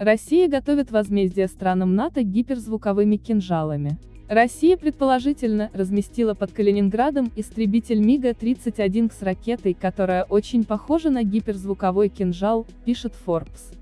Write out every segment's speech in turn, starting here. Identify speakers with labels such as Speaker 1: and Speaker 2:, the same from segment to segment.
Speaker 1: Россия готовит возмездие странам НАТО гиперзвуковыми кинжалами. Россия, предположительно, разместила под Калининградом истребитель МиГа-31 с ракетой, которая очень похожа на гиперзвуковой кинжал, пишет Forbes.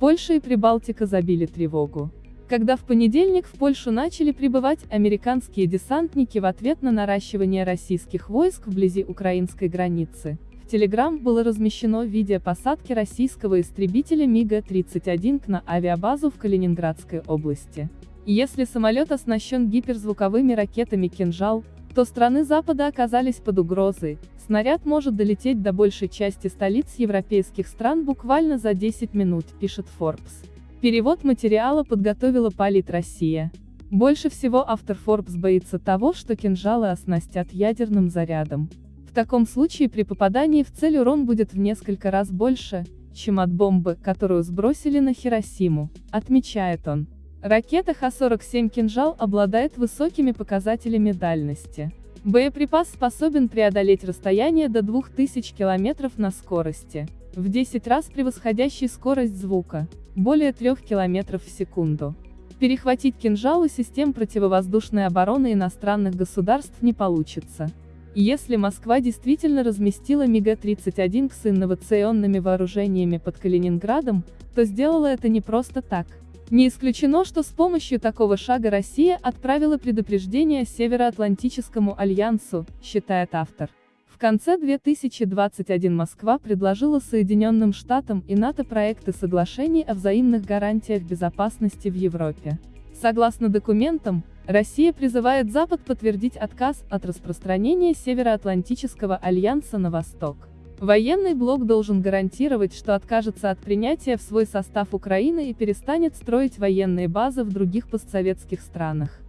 Speaker 1: Польша и Прибалтика забили тревогу. Когда в понедельник в Польшу начали прибывать американские десантники в ответ на наращивание российских войск вблизи украинской границы, Телеграм было размещено видео посадки российского истребителя МиГа-31 на авиабазу в Калининградской области. Если самолет оснащен гиперзвуковыми ракетами «Кинжал», то страны Запада оказались под угрозой, снаряд может долететь до большей части столиц европейских стран буквально за 10 минут, пишет Forbes. Перевод материала подготовила Полит Россия. Больше всего автор Forbes боится того, что кинжалы оснастят ядерным зарядом. Таком случае при попадании в цель урон будет в несколько раз больше, чем от бомбы, которую сбросили на Хиросиму, отмечает он. Ракета Х-47 «Кинжал» обладает высокими показателями дальности. Боеприпас способен преодолеть расстояние до 2000 км на скорости, в 10 раз превосходящей скорость звука, более 3 км в секунду. Перехватить кинжал у систем противовоздушной обороны иностранных государств не получится. Если Москва действительно разместила МиГ-31 с инновационными вооружениями под Калининградом, то сделала это не просто так. Не исключено, что с помощью такого шага Россия отправила предупреждение Североатлантическому альянсу, считает автор. В конце 2021 Москва предложила Соединенным Штатам и НАТО проекты соглашений о взаимных гарантиях безопасности в Европе. Согласно документам, Россия призывает Запад подтвердить отказ от распространения Североатлантического альянса на восток. Военный блок должен гарантировать, что откажется от принятия в свой состав Украины и перестанет строить военные базы в других постсоветских странах.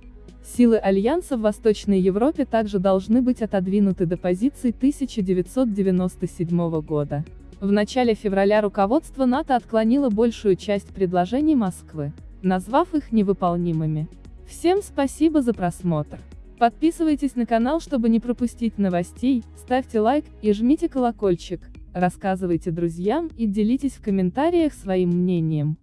Speaker 1: Силы Альянса в Восточной Европе также должны быть отодвинуты до позиций 1997 года. В начале февраля руководство НАТО отклонило большую часть предложений Москвы, назвав их невыполнимыми. Всем спасибо за просмотр. Подписывайтесь на канал, чтобы не пропустить новостей, ставьте лайк и жмите колокольчик, рассказывайте друзьям и делитесь в комментариях своим мнением.